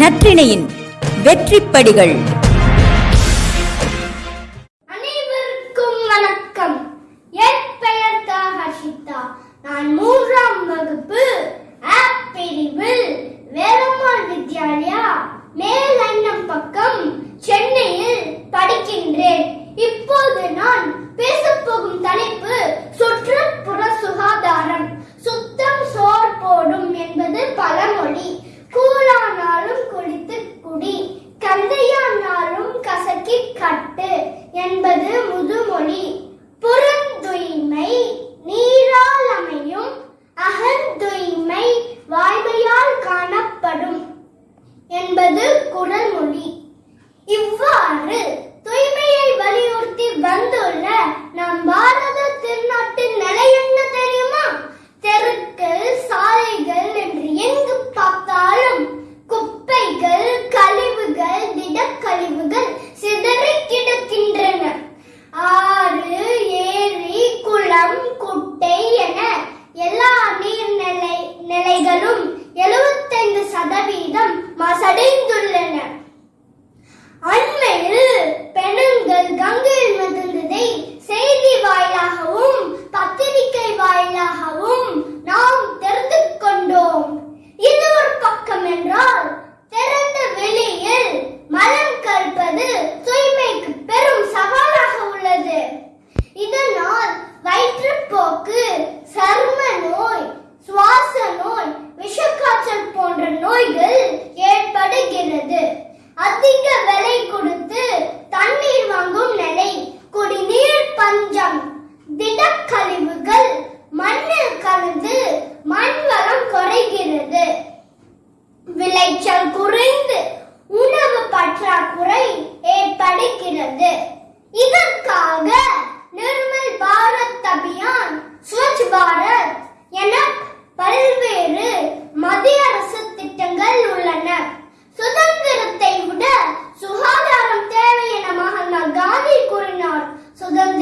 நற்றிணையின் வெற்றிப்படிகள். ஒரு குரல் மொழி இவ்வாறு தூய்மையை வலியுறுத்தி வந்துள்ள நம் பாரத திருநாட்டின் நிலை என்ன தெரியுமா? தெருக்கள் சாலைகள் என்று எங்கு பார்த்தாலும் குப்பைகள் கழிவுகள் திடக்கழிவுகள் சிதறி கிடக்கின்றன. ஆறு ஏரி குளம் குட்டை என எல்லா நீர்நிலை நிலைகளும் எழுபத்தைந்து சதவீதம் மசடின் So then